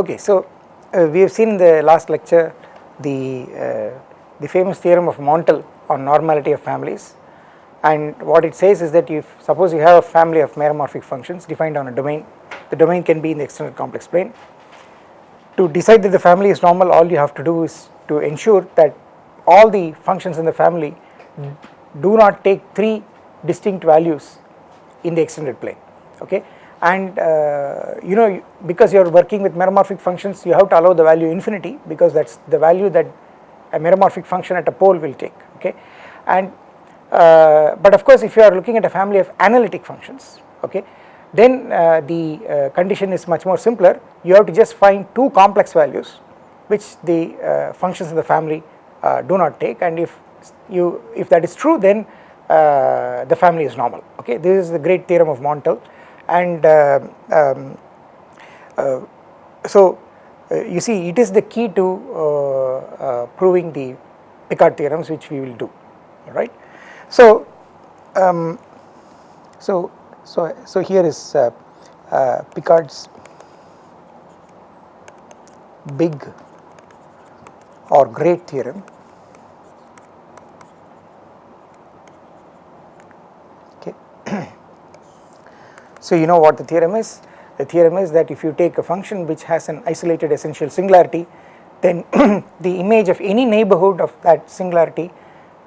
Okay, so uh, we have seen in the last lecture the, uh, the famous theorem of Montel on normality of families and what it says is that if suppose you have a family of meromorphic functions defined on a domain, the domain can be in the extended complex plane. To decide that the family is normal all you have to do is to ensure that all the functions in the family do not take 3 distinct values in the extended plane okay and uh, you know because you are working with meromorphic functions you have to allow the value infinity because that is the value that a meromorphic function at a pole will take okay? And uh, but of course if you are looking at a family of analytic functions okay then uh, the uh, condition is much more simpler. You have to just find two complex values which the uh, functions in the family uh, do not take. And if you if that is true then the family is normal okay? This is the great theorem of Montel and uh, um, uh, so uh, you see it is the key to proving the Picard theorems which we will do alright. So, um, so, so, so here is Picard's big or great theorem okay So you know what the theorem is? The theorem is that if you take a function which has an isolated essential singularity then the image of any neighborhood of that singularity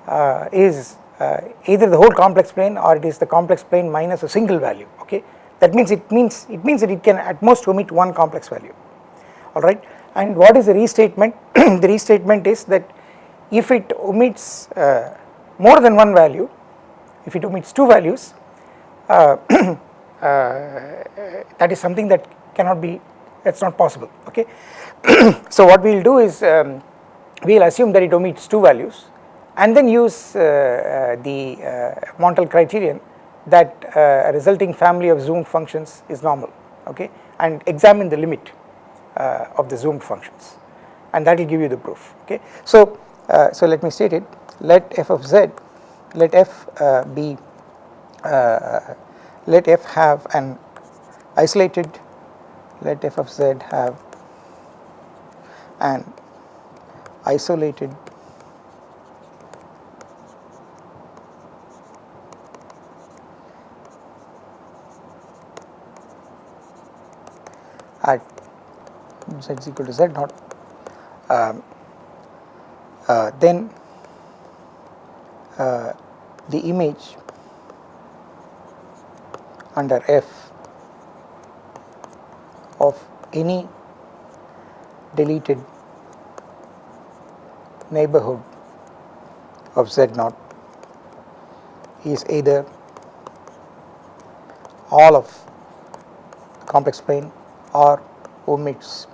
uh, is uh, either the whole complex plane or it is the complex plane minus a single value okay? That means it means it means that it can at most omit one complex value alright? And what is the restatement? The restatement is that if it omits uh, more than one value if it omits two values Uh, Uh, that is something that cannot be that is not possible okay. so what we will do is um, we will assume that it omits two values and then use uh, uh, the uh, Montel criterion that uh, a resulting family of zoomed functions is normal okay and examine the limit of the zoomed functions and that will give you the proof okay. So, so let me state it let f of z let f be let f have an isolated let f of z have an isolated at z is equal to z naught. Um, uh, then uh, the image under f of any deleted neighborhood of z naught is either all of complex plane or omits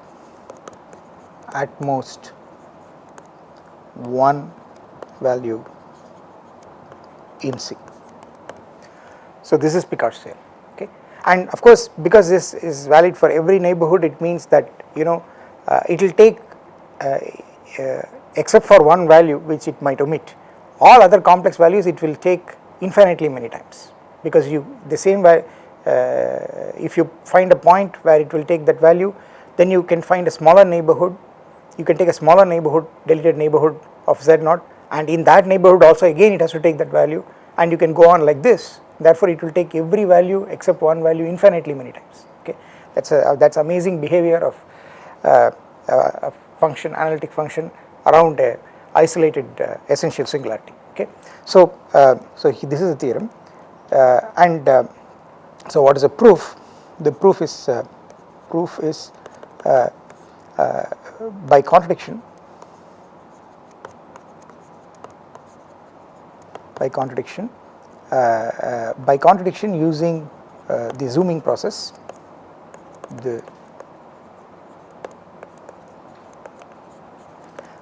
at most one value in C. So, this is Picard's theorem and of course because this is valid for every neighborhood it means that you know uh, it will take uh, uh, except for one value which it might omit. All other complex values it will take infinitely many times because you the same way uh, if you find a point where it will take that value then you can find a smaller neighborhood you can take a smaller neighborhood deleted neighborhood of z naught and in that neighborhood also again it has to take that value and you can go on like this therefore it will take every value except one value infinitely many times. Okay? That's a that's amazing behavior of uh, uh, a function analytic function around a isolated uh, essential singularity. Okay? So uh, so he, this is the theorem. Uh, and uh, so what is the proof? The proof is proof is by contradiction. By contradiction. uh, uh, by contradiction using uh, the zooming process the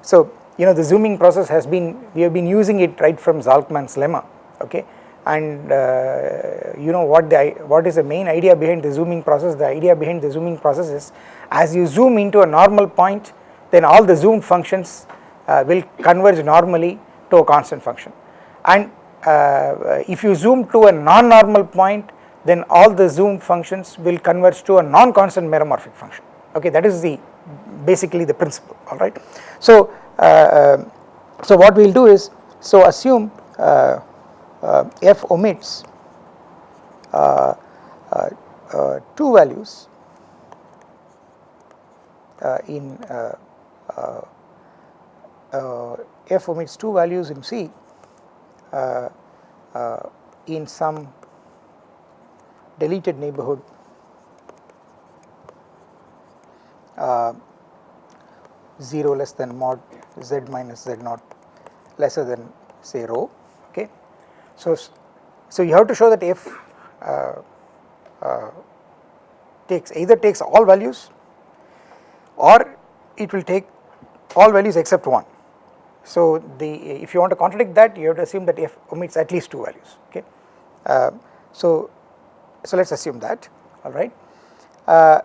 so you know the zooming process has been we have been using it right from Zalcman's lemma okay? And uh, you know what the what is the main idea behind the zooming process? The idea behind the zooming process is as you zoom into a normal point then all the zoomed functions uh, will converge normally to a constant function. And uh, if you zoom to a non-normal point then all the zoom functions will converge to a non-constant meromorphic function okay that is the basically the principle alright. So, uh, so what we will do is so assume uh, uh, f omits uh, uh, uh, two values in f omits two values in C in some deleted neighborhood uh, 0 less than mod z minus z naught lesser than say rho okay. So, so you have to show that f uh, uh, takes either takes all values or it will take all values except one. So the if you want to contradict that you have to assume that f omits at least two values okay. Uh, so so let us assume that alright. Uh,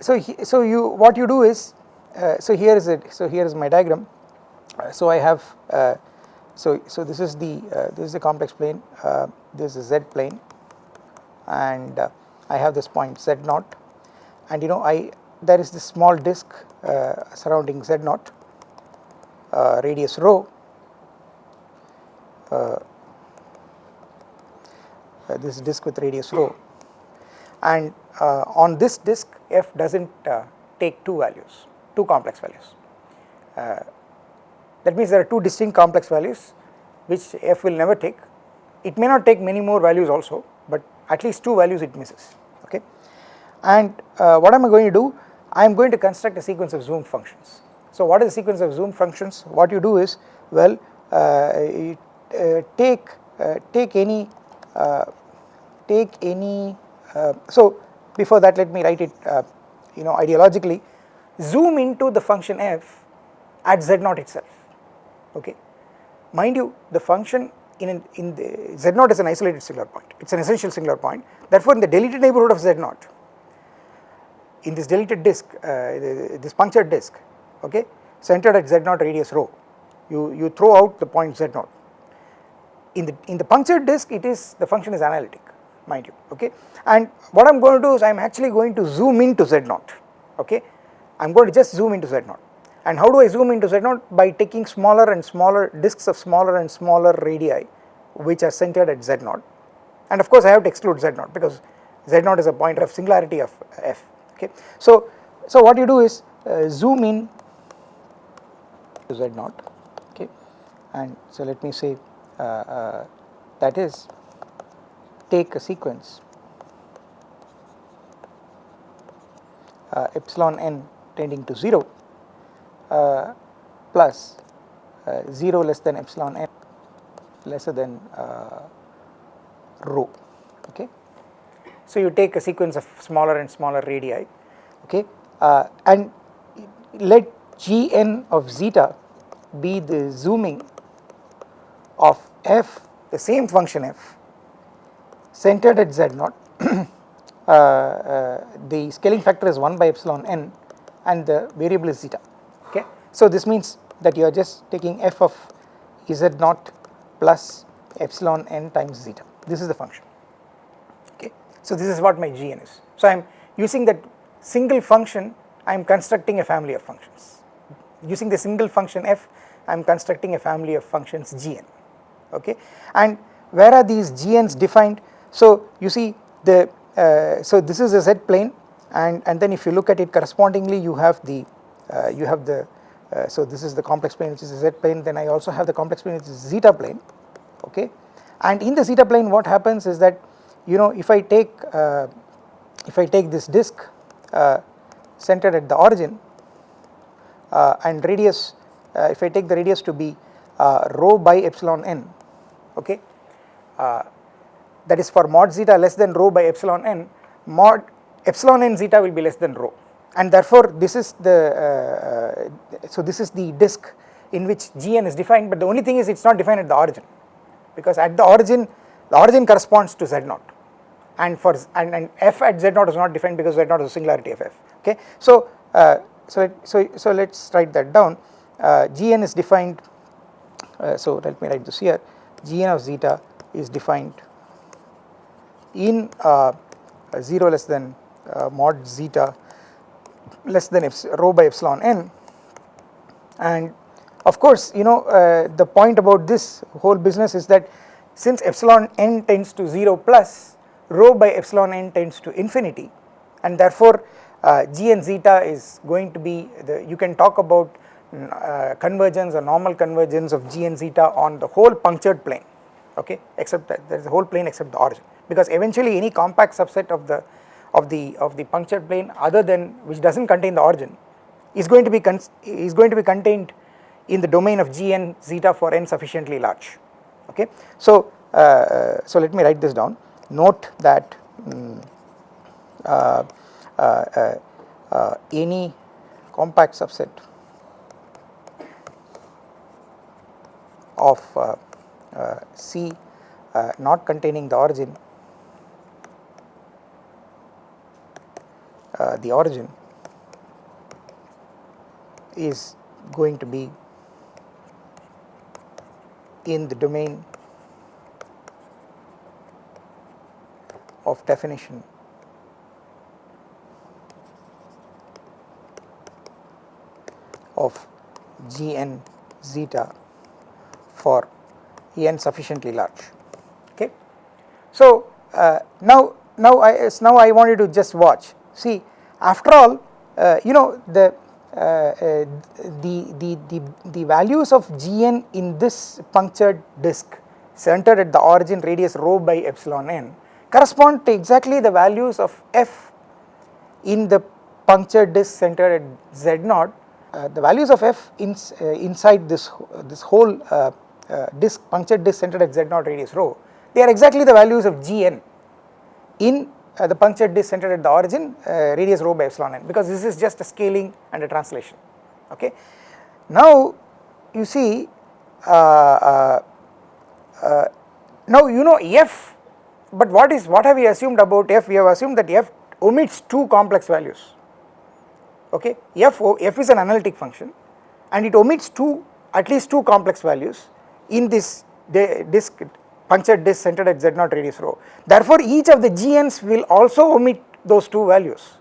so he, so you what you do is uh, so here is it so here is my diagram uh, so I have uh, so so this is the uh, this is the complex plane this is z plane and I have this point z naught and you know I there is this small disk surrounding z naught radius rho this disk with radius rho and uh, on this disk f does not uh, take two values, two complex values. Uh, that means there are two distinct complex values which f will never take. It may not take many more values also, but at least two values it misses okay. And uh, what am I going to do? I am going to construct a sequence of zoom functions. So what is the sequence of zoom functions? What you do is well uh, uh, take take any take any uh, so before that let me write it uh, you know ideologically. Zoom into the function f at z naught itself okay? Mind you the function in an, in the z naught is an isolated singular point. It is an essential singular point. Therefore in the deleted neighborhood of z naught in this deleted disk uh, this punctured disk okay? Centered at z naught radius rho. You you throw out the point z naught. In the in the punctured disk it is the function is analytic mind you okay? And what I am going to do is I am actually going to zoom into z naught okay? I am going to just zoom into z naught. And how do I zoom into z naught? By taking smaller and smaller disks of smaller and smaller radii which are centered at z naught. And of course I have to exclude z naught because z naught is a point of singularity of f okay? So so what you do is uh, zoom in z naught okay and so let me say uh, uh, that is take a sequence uh, epsilon n tending to 0 uh, plus uh, 0 less than epsilon n lesser than uh, rho okay. So you take a sequence of smaller and smaller radii okay and let gn of zeta be the zooming of f the same function f centered at z naught uh, uh, the scaling factor is 1 by epsilon n and the variable is zeta okay. So this means that you are just taking f of z naught plus epsilon n times zeta this is the function okay. So this is what my gn is. So I am using that single function I am constructing a family of functions using the single function f I am constructing a family of functions gn okay? And where are these gns defined? So you see the uh, so this is a z plane and and then if you look at it correspondingly you have the uh, you have the uh, so this is the complex plane which is the z plane then I also have the complex plane which is zeta plane okay? And in the zeta plane what happens is that you know if I take uh, if I take this disk uh, centered at the origin and radius if I take the radius to be rho by epsilon n okay? That is for mod zeta less than rho by epsilon n mod epsilon n zeta will be less than rho. And therefore this is the uh, so this is the disk in which gn is defined but the only thing is it is not defined at the origin because at the origin the origin corresponds to z naught. And for and, and f at z naught is not defined because z naught is a singularity of f okay? So uh, so so so let's write that down. Uh, gn is defined uh, so let me write this here. Gn of zeta is defined in uh, 0 less than uh, mod zeta less than rho by epsilon n. And of course you know uh, the point about this whole business is that since epsilon n tends to 0 plus rho by epsilon n tends to infinity. And therefore g and zeta is going to be the you can talk about uh, convergence or normal convergence of g and zeta on the whole punctured plane okay? Except that there is a whole plane except the origin. Because eventually any compact subset of the of the of the punctured plane other than which does not contain the origin is going to be is going to be contained in the domain of g and zeta for n sufficiently large okay? So uh, so let me write this down. Note that um, uh, uh, uh, Uh, uh, uh, any compact subset of uh, uh, C not containing the origin the origin is going to be in the domain of definition of g n zeta for n sufficiently large okay. So uh, now now I now I want you to just watch see after all uh, you know the uh, uh the, the, the, the values of Gn in this punctured disk centered at the origin radius rho by epsilon n correspond to exactly the values of f in the punctured disk centered at z naught the values of f in, uh, inside this this whole uh, uh, disk punctured disk centered at z naught radius rho they are exactly the values of gn in uh, the punctured disk centered at the origin uh, radius rho by epsilon n because this is just a scaling and a translation okay. Now you see uh, uh, now you know f but what is what have we assumed about f we have assumed that f omits two complex values okay f f is an analytic function and it omits two at least two complex values in this disk punctured disk centered at z naught radius rho. Therefore, each of the GNs will also omit those two values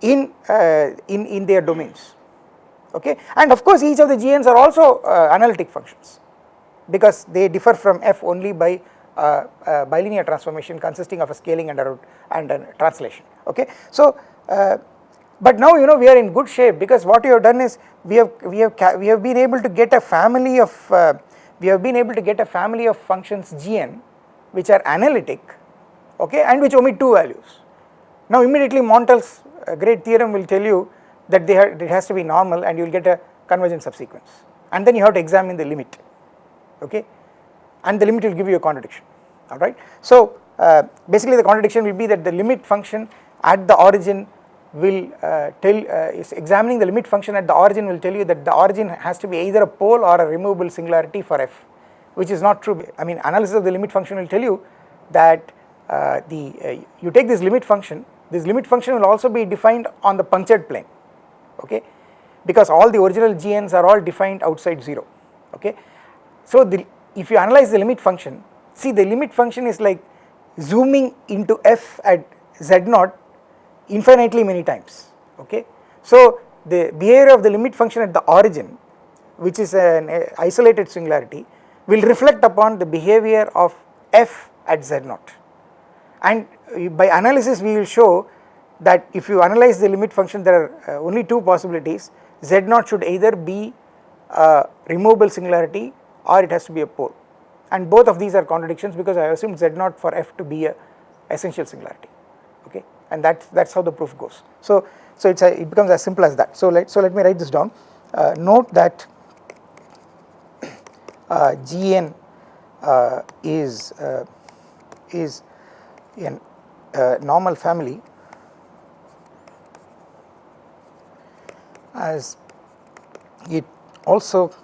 in, uh, in, in their domains okay and of course each of the GNs are also uh, analytic functions because they differ from f only by uh, uh bilinear transformation consisting of a scaling and a, and a translation okay. So uh, but now you know we are in good shape because what you have done is we have we have we have been able to get a family of uh, we have been able to get a family of functions gn which are analytic okay and which omit two values. Now immediately Montel's uh, great theorem will tell you that they it has to be normal and you will get a convergent subsequence and then you have to examine the limit okay and the limit will give you a contradiction alright. So uh, basically the contradiction will be that the limit function at the origin will uh, tell uh, is examining the limit function at the origin will tell you that the origin has to be either a pole or a removable singularity for f which is not true I mean analysis of the limit function will tell you that uh, the uh, you take this limit function this limit function will also be defined on the punctured plane okay because all the original GNs are all defined outside 0 okay. So the, if you analyze the limit function see the limit function is like zooming into f at z naught infinitely many times okay. So the behavior of the limit function at the origin which is an isolated singularity will reflect upon the behavior of f at z naught. And by analysis we will show that if you analyze the limit function there are uh, only two possibilities. Z naught should either be a removable singularity or it has to be a pole. And both of these are contradictions because I assume z naught for f to be a essential singularity okay and that that's how the proof goes. So so it's a, it becomes as simple as that. So let so let me write this down. Uh, note that uh, Gn uh, is uh, is a uh, normal family as it also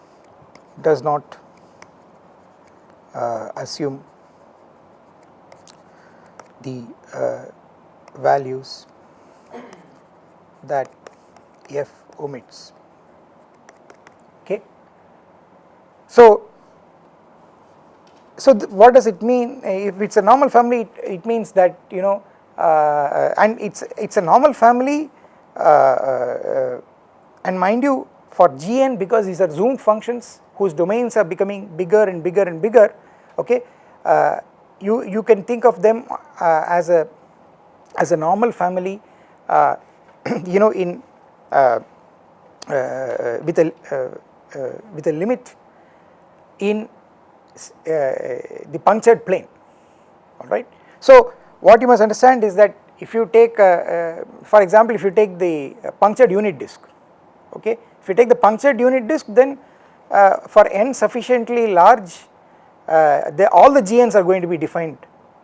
does not uh, assume the values that f omits okay. So, so what does it mean if it is a normal family it, it means that you know uh, and it is it is a normal family uh, and mind you for Gn because these are zoomed functions whose domains are becoming bigger and bigger and bigger okay uh, you you can think of them uh, as a as a normal family uh, you know in uh, uh, with a uh, with a limit in the punctured plane alright. So what you must understand is that if you take for example if you take the punctured unit disk okay if you take the punctured unit disk then uh, for n sufficiently large uh, they, all the GNs are going to be defined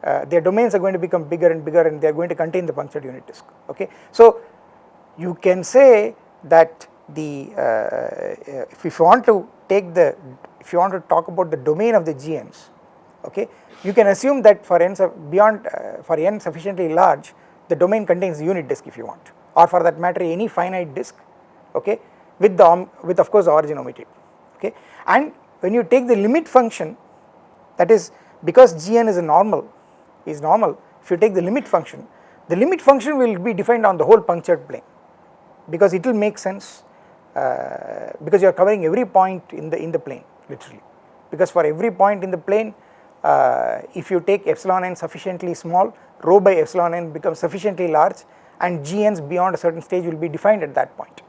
uh, their domains are going to become bigger and bigger and they are going to contain the punctured unit disk okay. So you can say that the uh, if, if you want to take the if you want to talk about the domain of the GNs okay you can assume that for n beyond uh, for n sufficiently large the domain contains unit disk if you want or for that matter any finite disk okay with the with of course origin omitted okay and when you take the limit function that is because gn is a normal is normal. If you take the limit function the limit function will be defined on the whole punctured plane because it will make sense uh, because you are covering every point in the in the plane literally. Because for every point in the plane uh, if you take epsilon n sufficiently small rho by epsilon n becomes sufficiently large and gn's beyond a certain stage will be defined at that point.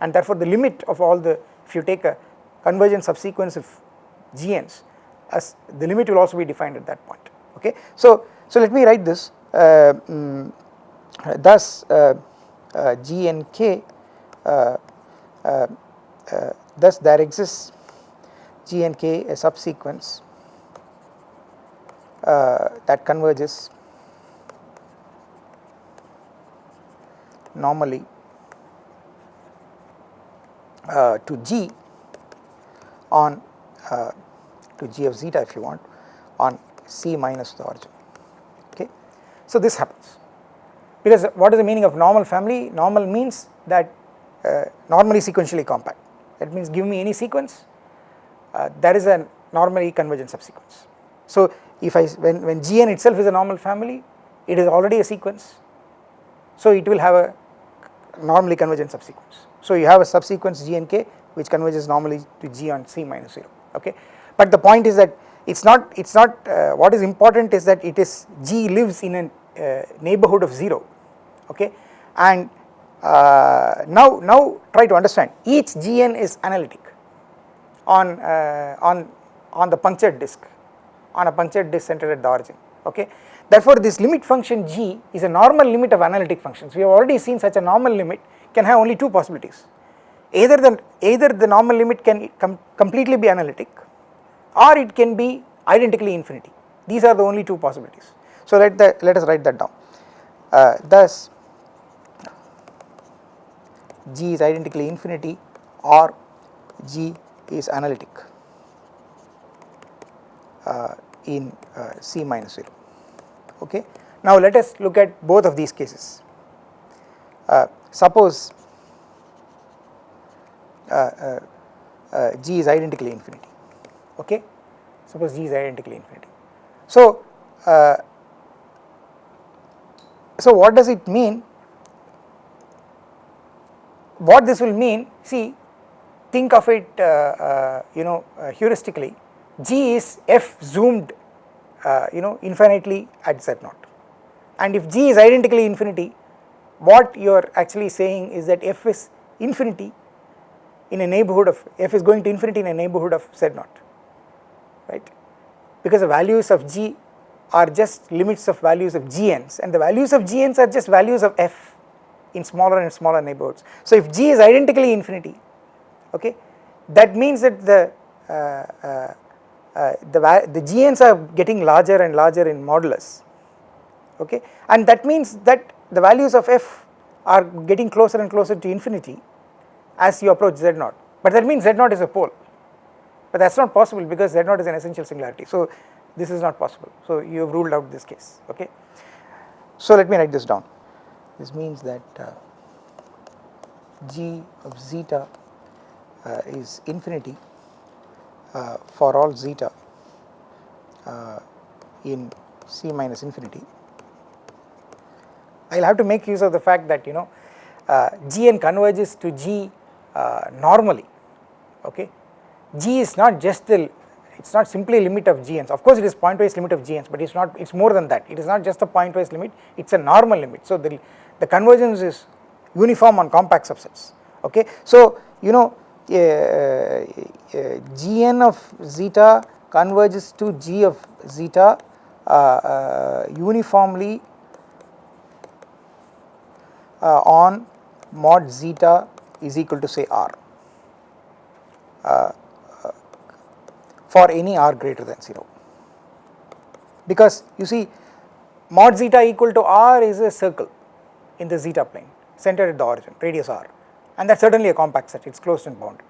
And therefore the limit of all the if you take a convergent subsequence of gn's as the limit will also be defined at that point. Okay. So, so let me write this uh, um, thus uh, uh, g and k uh, uh, uh, thus there exists g and k a subsequence that converges normally to g on to g of zeta if you want on c minus the origin. So this happens. Because what is the meaning of normal family? Normal means that uh, normally sequentially compact. That means give me any sequence uh, that is a normally convergent subsequence. So if I when, when Gn itself is a normal family it is already a sequence. So it will have a normally convergent subsequence. So you have a subsequence Gnk which converges normally to G on C minus 0 okay? But the point is that it is not it is not uh, what is important is that it is G lives in a uh, neighborhood of 0 okay? And uh, now now try to understand. Each Gn is analytic on uh, on on the punctured disk on a punctured disk centered at the origin okay? Therefore this limit function G is a normal limit of analytic functions. We have already seen such a normal limit can have only two possibilities. Either the either the normal limit can com completely be analytic or it can be identically infinity. These are the only two possibilities so let the let us write that down. Uh, thus g is identically infinity or g is analytic uh, in uh, c minus 0 okay? Now let us look at both of these cases. Uh, suppose uh, uh, G is identically infinity. Okay? Suppose G is identically infinity. So, so what does it mean? What this will mean? See think of it uh, uh, you know uh, heuristically. G is f zoomed you know infinitely at z naught. And if g is identically infinity what you are actually saying is that f is infinity in a neighborhood of f is going to infinity in a neighborhood of z naught right? Because the values of g are just limits of values of gn's and the values of gn's are just values of f in smaller and smaller neighborhoods. So if g is identically infinity okay that means that the uh, uh, uh, the, the gn's are getting larger and larger in modulus okay and that means that the values of f are getting closer and closer to infinity as you approach z naught. But that means z naught is a pole. But that is not possible because z naught is an essential singularity. So this is not possible so you have ruled out this case okay. So let me write this down this means that uh, g of zeta uh, is infinity uh, for all zeta uh, in c minus infinity I will have to make use of the fact that you know uh, Gn converges to G uh, normally okay. G is not just the it is not simply a limit of Gns of course it is pointwise limit of Gns but it is not it is more than that. It is not just a pointwise limit. It is a normal limit. So the, the convergence is uniform on compact subsets. Okay. So you know uh, uh, Gn of zeta converges to G of zeta uh, uh uniformly uh, on mod zeta is equal to say r. Uh, for any r greater than 0 because you see mod zeta equal to r is a circle in the zeta plane centered at the origin radius r. And that is certainly a compact set it is closed and bounded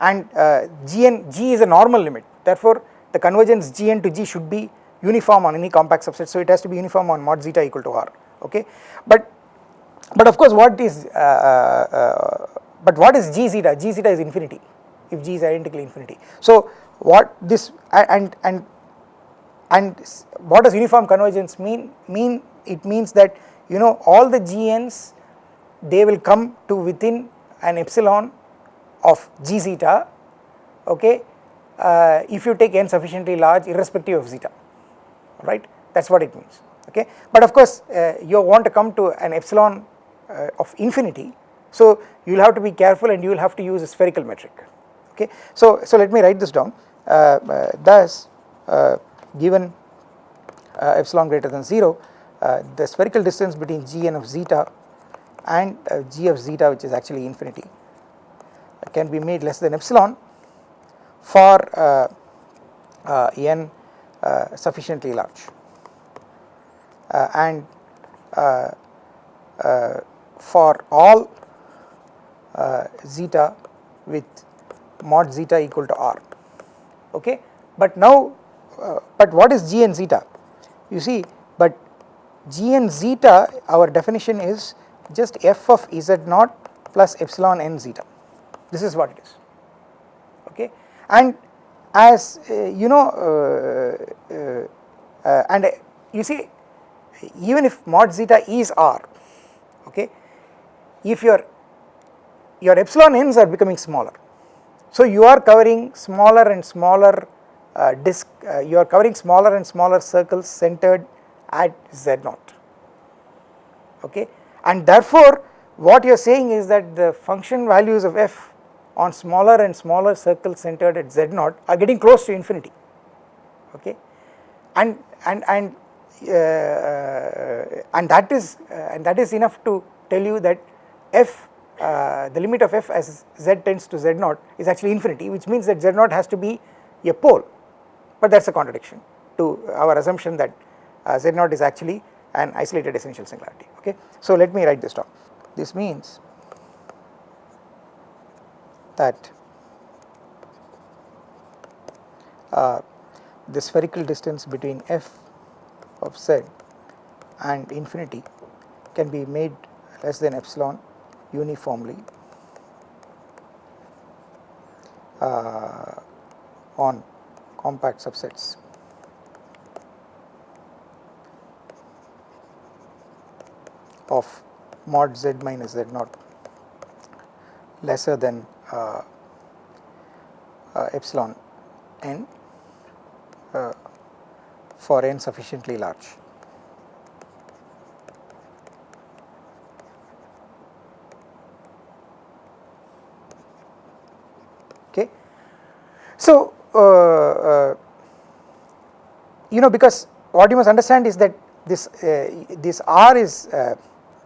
and uh, gn g is a normal limit therefore the convergence gn to g should be uniform on any compact subset so it has to be uniform on mod zeta equal to r okay? But but of course what is uh, uh, uh but what is g zeta? G zeta is infinity if g is identically infinity. So what this and and and what does uniform convergence mean? Mean it means that you know all the gn's they will come to within an epsilon of g zeta okay? Uh, if you take n sufficiently large irrespective of zeta right? That is what it means okay? But of course uh, you want to come to an epsilon uh, of infinity so you will have to be careful and you will have to use a spherical metric okay. So so let me write this down. Uh, uh, thus uh, given uh, epsilon greater than 0 uh, the spherical distance between gn of zeta and uh, g of zeta which is actually infinity can be made less than epsilon for n sufficiently large. And for all zeta with mod zeta equal to r okay. But now, uh, but what is g and zeta? You see, but g and zeta our definition is just f of z naught plus epsilon n zeta, this is what it is, okay. And as uh, you know, uh, uh, uh and you see even if mod zeta is r, okay, if your your epsilon n's are becoming smaller so you are covering smaller and smaller uh, disk, uh, you are covering smaller and smaller circles centered at z0, okay. And therefore what you are saying is that the function values of f on smaller and smaller circles centered at z0 are getting close to infinity, okay. And, and, and, uh, and that is, uh, and that is enough to tell you that f uh, the limit of f as z tends to z 0 is actually infinity which means that z 0 has to be a pole. But that is a contradiction to our assumption that uh, z 0 is actually an isolated essential singularity. Okay. So let me write this down. This means that uh, the spherical distance between f of z and infinity can be made less than epsilon uniformly uh, on compact subsets. of mod z minus z naught lesser than uh, uh, epsilon n uh, for n sufficiently large. So, uh, uh, you know because what you must understand is that this uh, this R is uh,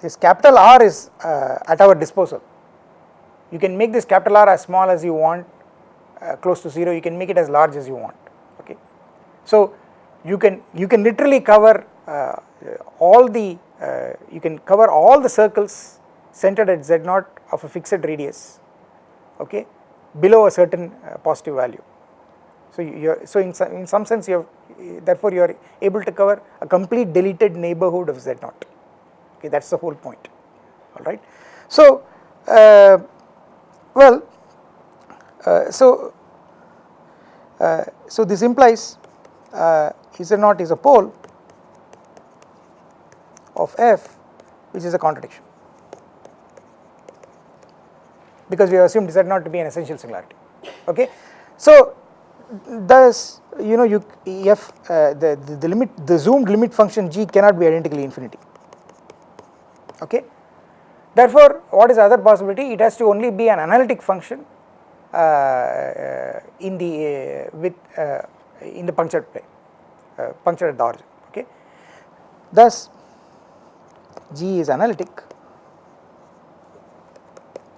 this capital R is uh, at our disposal. You can make this capital R as small as you want, uh, close to 0, you can make it as large as you want, okay. So, you can you can literally cover all the you can cover all the circles centered at z0 of a fixed radius, okay below a certain uh, positive value. So you so in some, in some sense you have therefore you are able to cover a complete deleted neighborhood of Z naught okay that is the whole point alright. So uh, well uh, so uh, so this implies uh, Z naught is a pole of f which is a contradiction because we have assumed z naught to be an essential singularity okay. So thus you know you f uh, the, the, the limit the zoomed limit function g cannot be identically infinity okay. Therefore what is the other possibility it has to only be an analytic function uh, uh in the uh, with uh, in the punctured plane punctured at the origin okay. Thus g is analytic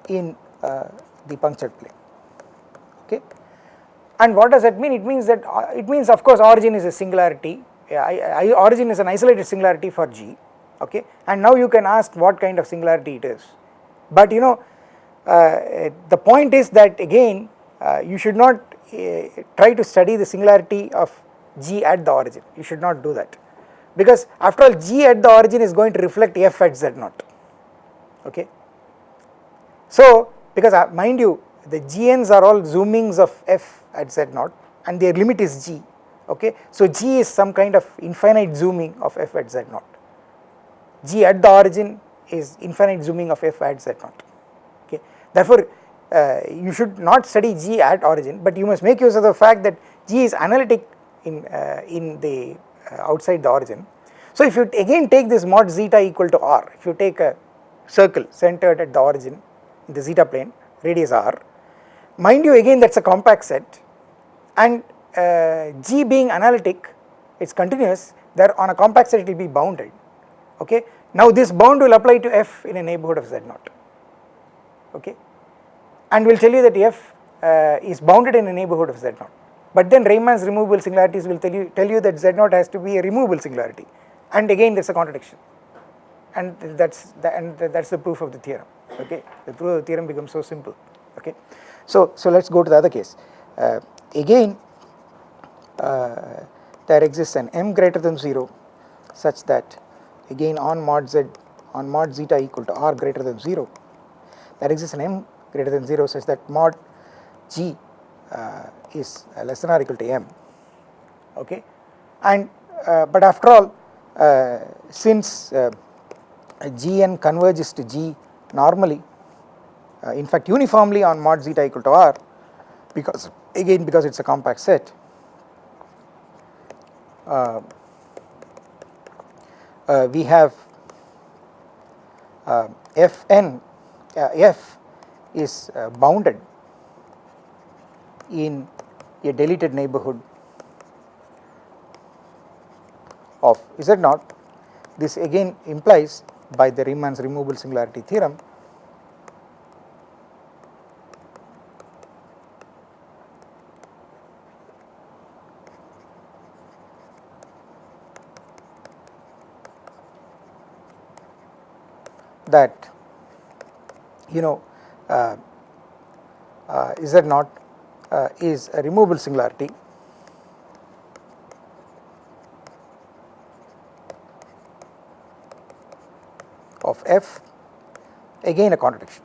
in the punctured plane okay? And what does that mean? It means that uh, it means of course origin is a singularity. I, I, origin is an isolated singularity for G. Okay? And now you can ask what kind of singularity it is. But you know uh, the point is that again uh, you should not uh, try to study the singularity of G at the origin. You should not do that. Because after all G at the origin is going to reflect F at Z naught. Okay. So because uh, mind you the GNs are all zoomings of F at Z naught and their limit is G okay. So G is some kind of infinite zooming of F at Z naught. G at the origin is infinite zooming of F at Z naught okay. Therefore uh, you should not study G at origin but you must make use of the fact that G is analytic in, uh, in the uh, outside the origin. So if you again take this mod zeta equal to r, if you take a circle centered at the origin in the zeta plane radius r. Mind you again that is a compact set. And uh, G being analytic it is continuous there on a compact set it will be bounded. Okay. Now this bound will apply to F in a neighbourhood of Z naught. Okay? And we will tell you that F uh, is bounded in a neighbourhood of Z naught. But then Riemann's removable singularities will tell you tell you that Z naught has to be a removable singularity. And again there is a contradiction. And that is the, and that is the proof of the theorem okay the proof of the theorem becomes so simple okay. So, so let us go to the other case. Uh, again uh, there exists an m greater than 0 such that again on mod z on mod zeta equal to r greater than 0 there exists an m greater than 0 such that mod g uh, is less than or equal to m okay and uh, but after all uh, since uh, gn converges to g normally uh, in fact uniformly on mod zeta equal to r because again because it is a compact set. Uh, uh, we have uh, fn uh, f is uh, bounded in a deleted neighborhood of is z naught this again implies by the Riemann's removable singularity theorem that you know uh, uh, Z naught uh, is a removable singularity of f again a contradiction.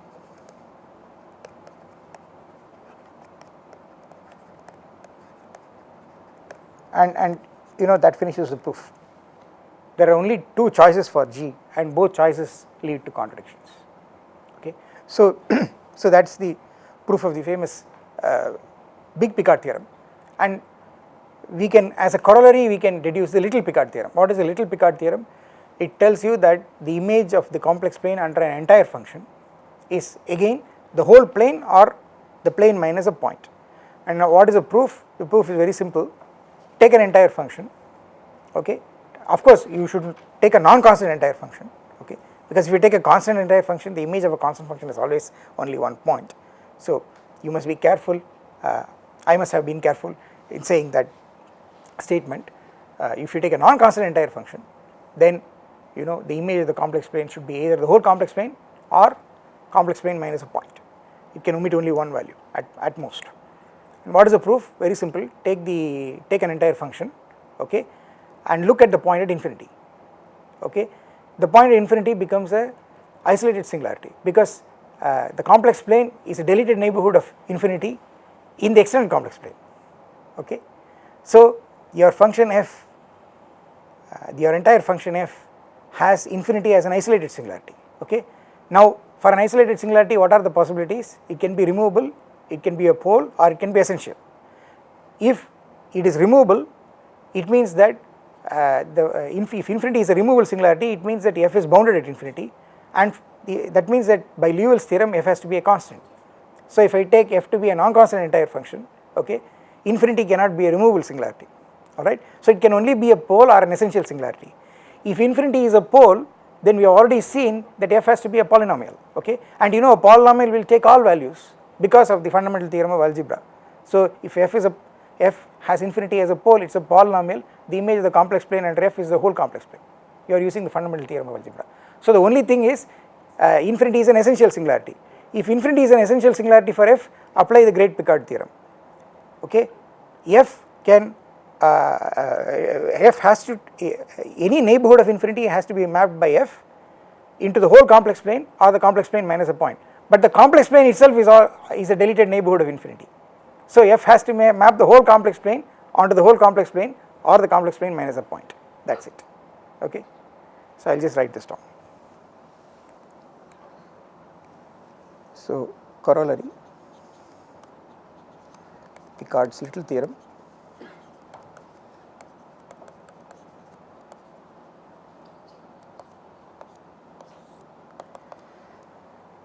And, and you know that finishes the proof. There are only two choices for G and both choices lead to contradictions okay. So, so that is the proof of the famous uh, big Picard theorem and we can as a corollary we can deduce the little Picard theorem. What is the little Picard theorem? It tells you that the image of the complex plane under an entire function is again the whole plane or the plane minus a point. And now what is the proof? The proof is very simple. Take an entire function, okay. Of course, you should take a non-constant entire function okay? Because if you take a constant entire function the image of a constant function is always only one point. So you must be careful uh, I must have been careful in saying that statement. Uh, if you take a non-constant entire function then you know the image of the complex plane should be either the whole complex plane or complex plane minus a point. It can omit only one value at, at most. And what is the proof? Very simple. Take the take an entire function okay and look at the point at infinity okay the point at infinity becomes a isolated singularity because uh, the complex plane is a deleted neighborhood of infinity in the extended complex plane okay. So your function f uh, your entire function f has infinity as an isolated singularity okay. Now for an isolated singularity what are the possibilities? It can be removable, it can be a pole or it can be essential. If it is removable, it means that the uh, if, if infinity is a removable singularity, it means that f is bounded at infinity and the, that means that by Liouville's theorem f has to be a constant. So if I take f to be a non-constant entire function, okay, infinity cannot be a removable singularity, alright. So it can only be a pole or an essential singularity. If infinity is a pole, then we have already seen that f has to be a polynomial, okay, and you know a polynomial will take all values because of the fundamental theorem of algebra. So if f is a f has infinity as a pole, it is a polynomial, the image of the complex plane and f is the whole complex plane, you are using the fundamental theorem of algebra. So the only thing is uh, infinity is an essential singularity. If infinity is an essential singularity for f, apply the great Picard theorem, okay. f can uh, uh, f has to any neighborhood of infinity has to be mapped by f into the whole complex plane or the complex plane minus a point, but the complex plane itself is all is a deleted neighborhood of infinity. So f has to map the whole complex plane onto the whole complex plane or the complex plane minus a point that is it okay. So I will just write this down. So corollary Picard's little theorem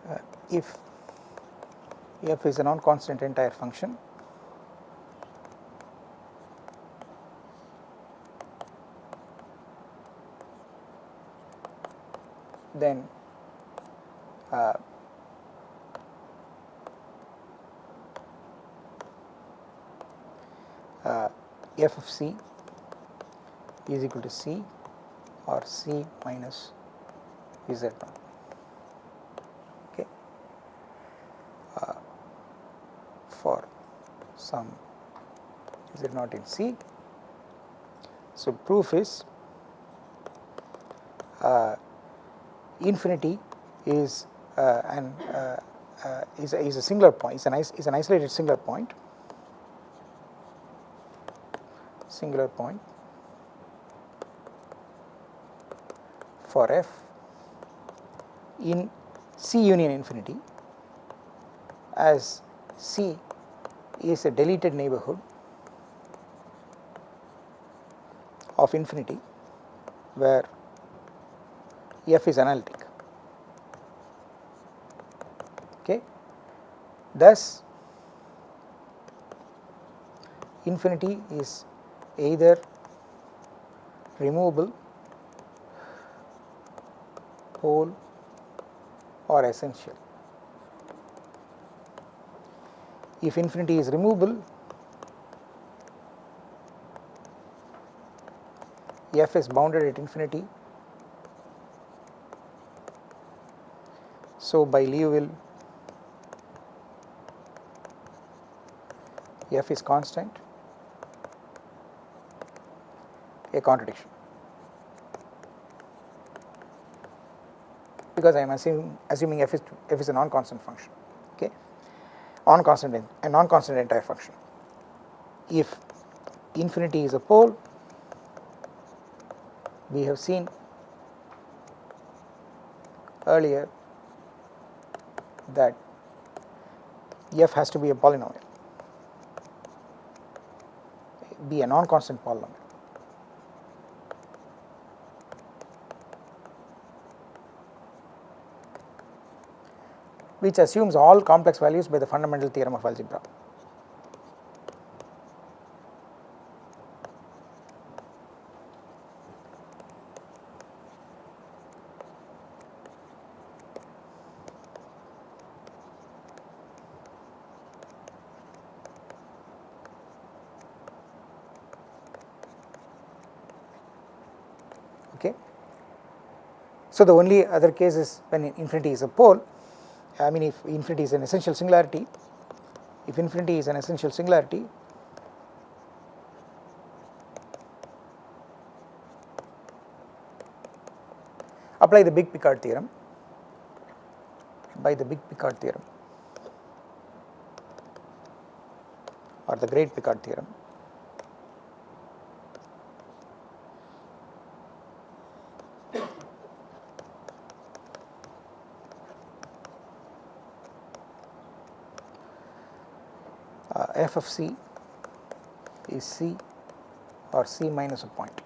uh, if f is a non-constant entire function then uh, uh, f of c is equal to c or c minus z naught okay. Uh, for some z naught in c. So proof is infinity is uh, an uh, uh, is, a, is a singular point is an is an isolated singular point. Singular point for f in C union infinity as C is a deleted neighborhood of infinity where f is analytic. Okay. Thus infinity is either removable pole or essential. If infinity is removable f is bounded at infinity So, by Liouville f is constant a contradiction. Because I am assuming, assuming f is f is a non constant function okay? On constant a non constant entire function. If infinity is a pole we have seen earlier that f has to be a polynomial, be a non-constant polynomial. which assumes all complex values by the fundamental theorem of algebra. So, the only other case is when infinity is a pole, I mean if infinity is an essential singularity, if infinity is an essential singularity, apply the big Picard theorem by the big Picard theorem or the great Picard theorem f of c is c or c minus a point.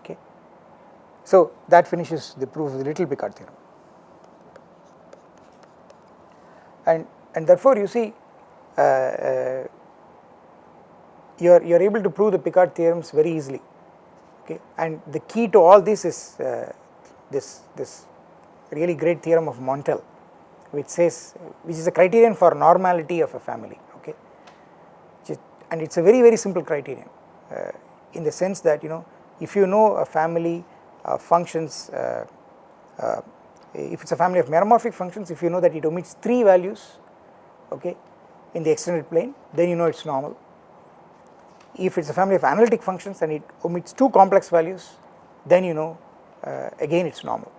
Okay. So, that finishes the proof of the Little Picard theorem. And, and therefore, you see uh, uh, you are, you are able to prove the Picard theorems very easily okay and the key to all this is uh, this, this really great theorem of Montel which says which is a criterion for normality of a family okay? And it is a very very simple criterion uh, in the sense that you know if you know a family uh, functions uh, uh, if it is a family of meromorphic functions if you know that it omits 3 values okay in the extended plane then you know it is normal. If it is a family of analytic functions and it omits 2 complex values then you know uh, again it is normal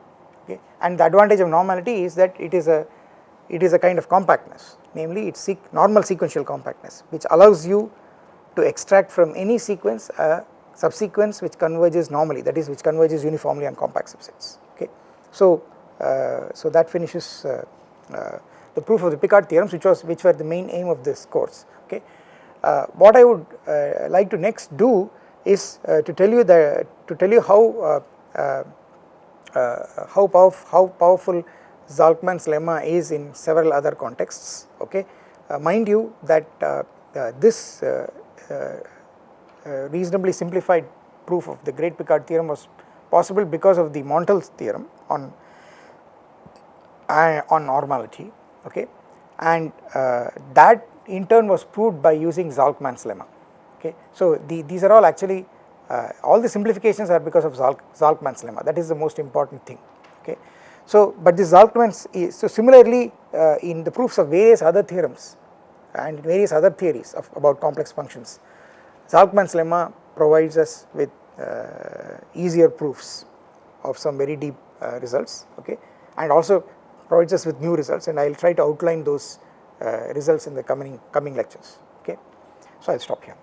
okay? And the advantage of normality is that it is a it is a kind of compactness namely it is normal sequential compactness which allows you to extract from any sequence a subsequence which converges normally that is which converges uniformly on compact subsets okay. So, uh, so that finishes uh, uh, the proof of the Picard theorems which was which were the main aim of this course okay. Uh, what I would uh, like to next do is uh, to tell you the to tell you how how, powerful, how powerful Zalcman's lemma is in several other contexts okay. mind you that this reasonably simplified proof of the great Picard theorem was possible because of the Montel's theorem on uh, on normality okay and uh, that in turn was proved by using Zalcman's lemma okay. So the, these are all actually uh, all the simplifications are because of Zalk, Zalcman's lemma that is the most important thing okay. So but this Zalcman's is, so similarly uh, in the proofs of various other theorems and various other theories of about complex functions Zalcman's lemma provides us with uh, easier proofs of some very deep uh, results okay? And also provides us with new results and I will try to outline those results in the coming coming lectures okay? So I will stop here